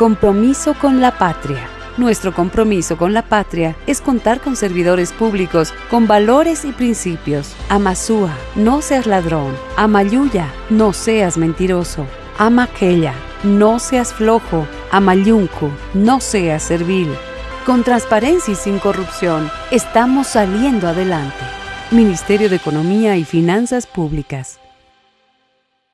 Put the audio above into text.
Compromiso con la patria. Nuestro compromiso con la patria es contar con servidores públicos con valores y principios. Amasúa, no seas ladrón. Amayuya, no seas mentiroso. Amaquella, no seas flojo. Amayuncu, no seas servil. Con transparencia y sin corrupción, estamos saliendo adelante. Ministerio de Economía y Finanzas Públicas.